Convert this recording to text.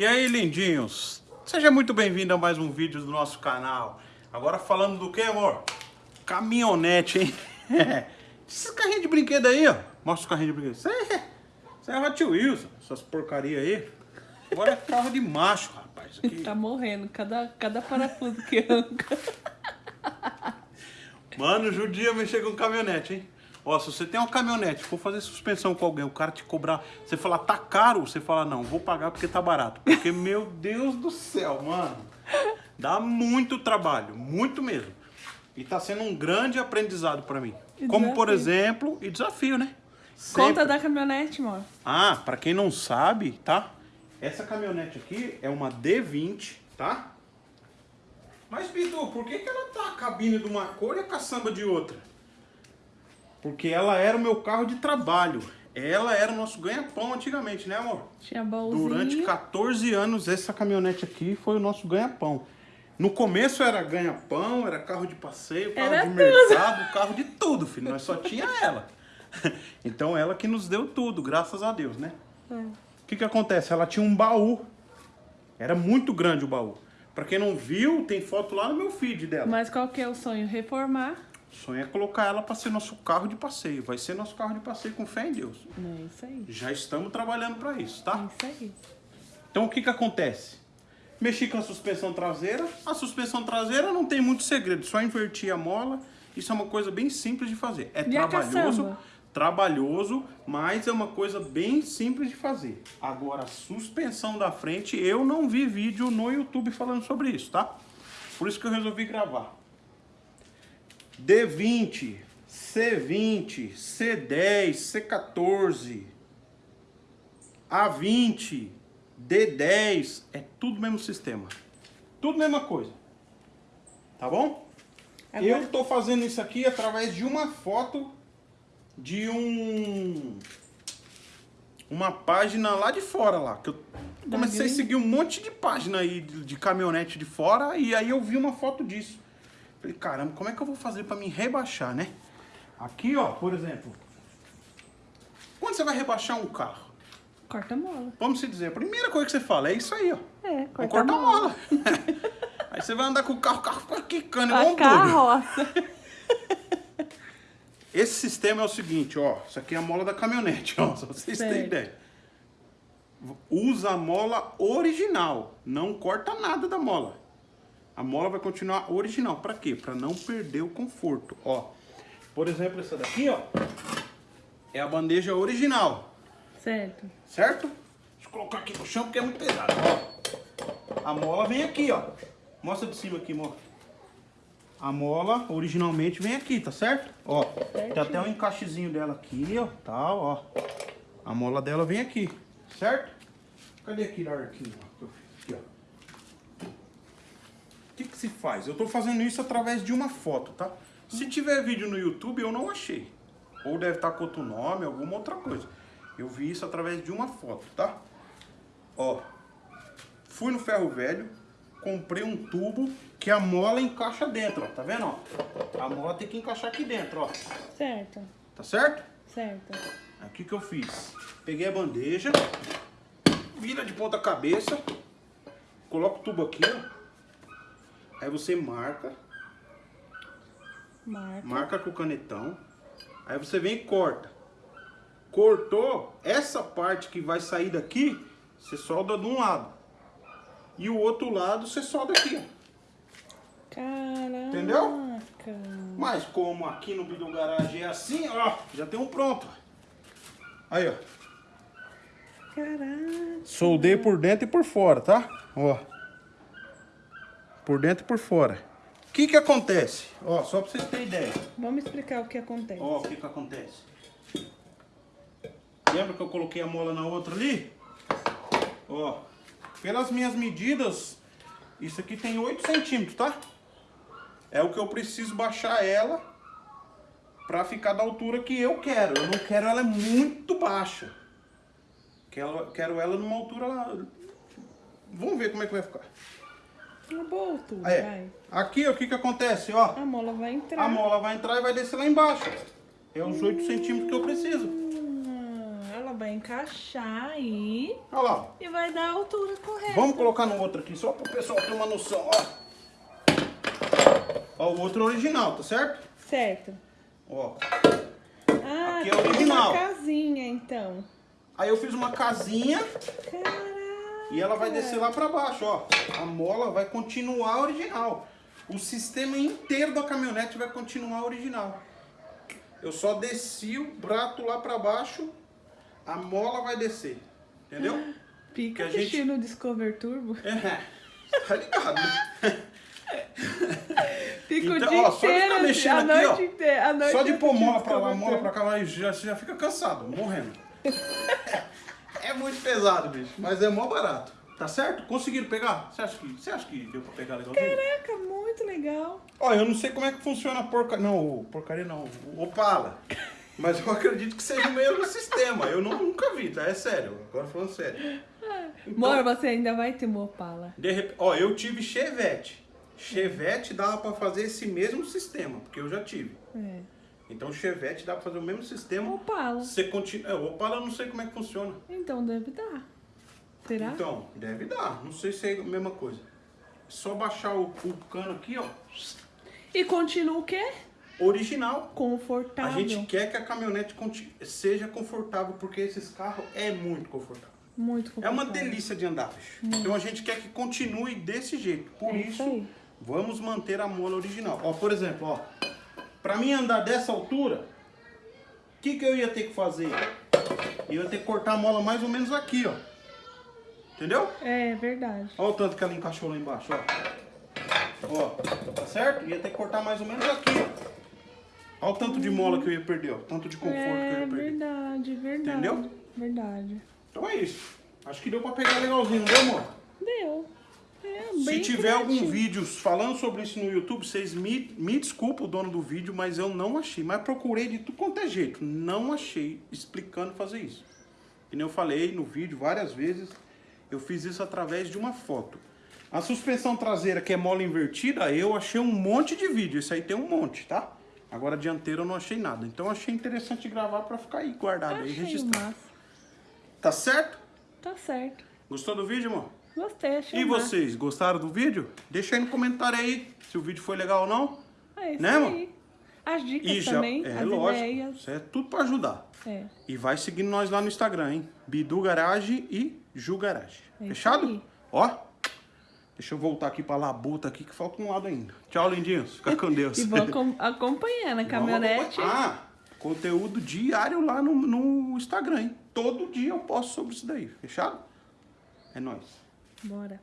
E aí, lindinhos? Seja muito bem-vindo a mais um vídeo do nosso canal. Agora falando do que, amor? Caminhonete, hein? Esses carrinhos de brinquedo aí, ó. Mostra os carrinhos de brinquedo. Isso é, isso é Hot Wheels, essas porcaria aí. Agora é carro de macho, rapaz. Aqui. Tá morrendo, cada, cada parafuso que arranca. Mano, judia mexer com caminhonete, hein? Ó, se você tem uma caminhonete, for fazer suspensão com alguém, o cara te cobrar, você falar, tá caro, você fala, não, vou pagar porque tá barato. Porque, meu Deus do céu, mano, dá muito trabalho, muito mesmo. E tá sendo um grande aprendizado pra mim. E Como, por desafio. exemplo, e desafio, né? Conta Sempre. da caminhonete, amor. Ah, pra quem não sabe, tá? Essa caminhonete aqui é uma D20, tá? Mas, Pitu, por que, que ela tá a cabine de uma cor e a caçamba de outra? Porque ela era o meu carro de trabalho. Ela era o nosso ganha-pão antigamente, né, amor? Tinha baúzinho. Durante 14 anos, essa caminhonete aqui foi o nosso ganha-pão. No começo era ganha-pão, era carro de passeio, carro Era de tudo. mercado, carro de tudo, filho. Nós só tinha ela. Então ela que nos deu tudo, graças a Deus, né? É. O que que acontece? Ela tinha um baú. Era muito grande o baú. Pra quem não viu, tem foto lá no meu feed dela. Mas qual que é o sonho? Reformar. Sonho é colocar ela pra ser nosso carro de passeio. Vai ser nosso carro de passeio com fé em Deus. É isso aí. Já estamos trabalhando pra isso, É tá? isso aí. Então o que que acontece? Mexi com a suspensão traseira. A suspensão traseira não tem muito segredo, só invertir a mola. Isso é uma coisa bem simples de fazer. É E a trabalhoso, trabalhoso, mas é uma coisa bem simples de fazer. Agora, a suspensão da frente, eu não vi vídeo no YouTube falando sobre isso, tá? Por isso que eu resolvi gravar. D20, C20, C10, C14, A20, D10, é tudo mesmo sistema. Tudo mesma coisa. Tá bom? Agora- Eu tô fazendo isso aqui através de uma foto de um uma página lá de fora lá, que eu comecei a seguir um monte de página aí de, de caminhonete de fora e aí eu vi uma foto disso. Falei, caramba, como é que eu vou fazer pra me rebaixar, né? Aqui, ó, por exemplo, quando você vai rebaixar um carro, Corta a mola. vamos se dizer, a primeira coisa que você fala é isso aí, ó. É, Vou corta a cortar a mola. mola. aí você vai andar com o carro, o carro fica quicando, igual A um carroça. Esse sistema é o seguinte, ó. Isso aqui é a mola da caminhonete, ó. Só pra vocês terem Certo. ideia. Usa a mola original. Não corta nada da mola. A mola vai continuar original. Pra quê? Pra não perder o conforto, ó. Por exemplo, essa daqui, ó. É a bandeja original, Certo. certo? Deixa eu colocar aqui no chão porque é muito pesado, ó. A mola vem aqui, ó. Mostra de cima aqui, mostra. A mola originalmente vem aqui, tá certo? Ó, tem até um encaixezinho dela aqui, ó, tal, ó. A mola dela vem aqui, certo? Cadê que eu fiz? Aqui, ó. Se faz? Eu tô fazendo isso através de uma foto, tá? Se tiver vídeo no YouTube, eu não achei. Ou deve estar com outro nome, alguma outra coisa. Eu vi isso através de uma foto, tá? Ó, fui no ferro velho, comprei um tubo que a mola encaixa dentro, ó. Tá vendo, ó? A mola tem que encaixar aqui dentro, ó. Certo. Tá certo? Certo. O que eu fiz? Peguei a bandeja, vira de ponta cabeça, coloca o tubo aqui, ó. Aí você marca, Marca. marca com o canetão. Aí você vem e corta. Cortou, essa parte que vai sair daqui, você solda de um lado. E o outro lado você solda aqui, ó. Caraca. Entendeu? Mas como aqui no Bidu Garage é assim, ó, já tem um pronto. Aí, ó. Caraca. Soldei por dentro e por fora, tá? Ó. Por dentro e por fora. O que que acontece? Ó, só pra vocês terem ideia. Vamos explicar o que acontece. Ó, o que que acontece? Lembra que eu coloquei a mola na outra ali? Ó, pelas minhas medidas, isso aqui tem 8 centímetros, tá? É o que eu preciso baixar ela pra ficar da altura que eu quero. Eu não quero ela muito baixa. Quero, quero ela numa altura... Vamos ver como é que vai ficar. Uma boa altura, Aí, vai. aqui, ó, o que que acontece, ó? A mola vai entrar. A mola vai entrar e vai descer lá embaixo. É os 8 centímetros que eu preciso. Hum, ela vai encaixar aí Olha lá. e vai dar a altura correta. Vamos colocar no outro aqui, só pro pessoal ter uma noção, ó. Ó, o outro original, tá certo? Certo. Ó. Ah, Aqui é original. uma casinha, então. Aí eu fiz uma casinha Caraca. E ela vai descer lá pra baixo, ó. A mola vai continuar original. O sistema inteiro da caminhonete vai continuar original. Eu só desci o prato lá pra baixo, a mola vai descer. Entendeu? Fica Que a gente- assistindo o Discover Turbo. É. Tá ligado, né? Fica Então, o dia ó, só de ficar inteiro, mexendo a aqui, noite ó. inteira. a noite Só de pôr mola pra lá, mola pra cá, já, já fica cansado, morrendo. É muito pesado, bicho. Mas é mó barato. Tá certo? Conseguiram pegar? Você acha que, você acha que deu pra pegar legalzinho? Caraca, muito legal. Ó, eu não sei como é que funciona a porcaria. Não, porcaria não, o Opala. Mas eu acredito que seja o mesmo sistema. Eu não- nunca vi, tá? É sério. Agora falando sério. Então- Amor, você ainda vai ter uma Opala. De repente, ó, eu tive Chevette. Chevette dava pra fazer esse mesmo sistema, porque eu já tive. É. Então Chevette dá pra fazer o mesmo sistema. Opala. Você continua. É, o Opala eu não sei como é que funciona. Então deve dar. Será? Então, deve dar. Não sei se é a mesma coisa. É só baixar o, o cano aqui, ó. E continua o quê? Original. A Confortável. gente quer que a caminhonete seja confortável, porque esses carros é muito confortável. Muito É confortável. uma delícia de andar, bicho. Então a gente quer que continue desse jeito. Por É isso, isso vamos manter a mola original. Ó, por exemplo, ó. Pra mim andar dessa altura, o que, que eu ia ter que fazer? Eu ia ter que cortar a mola mais ou menos aqui, ó. Entendeu? É verdade. Olha o tanto que ela encaixou lá embaixo, ó. Ó, tá certo? Ia ter que cortar mais ou menos aqui, ó. Olha o tanto de mola que eu ia perder, ó. Tanto de conforto que eu É ia perder. verdade, verdade. Entendeu? Verdade. Então é isso. Acho que deu pra pegar legalzinho, não deu, amor? Deu. É, Se tiver algum vídeo falando sobre isso no YouTube, vocês me, me desculpem o dono do vídeo, mas eu não achei. Mas procurei de tudo quanto é jeito. Não achei explicando fazer isso. E nem eu falei no vídeo várias vezes, eu fiz isso através de uma foto. A suspensão traseira, que é mola invertida, eu achei um monte de vídeo. Esse aí tem um monte, tá? Agora a dianteira eu não achei nada. Então eu achei interessante gravar pra ficar aí guardado, aí Achei registrado. massa. Tá certo? Tá certo. Gostou do vídeo, amor? Gostei, achei E vocês, gostaram do vídeo? Deixa aí no comentário aí se o vídeo foi legal ou não. É isso Né, aí. As dicas E já, também, é as lógico, ideias. isso é tudo pra ajudar. É. E vai seguindo nós lá no Instagram, hein? Bidu Garage e Ju Garage. É Fechado? aí. Ó, deixa eu voltar aqui pra labuta aqui que falta um lado ainda. Tchau, lindinhos. Fica com Deus. E acom- acompanhando a caminhonete. Ah, conteúdo diário lá no, no Instagram, hein? Todo dia eu posto sobre isso daí. Fechado? É nóis. Bora.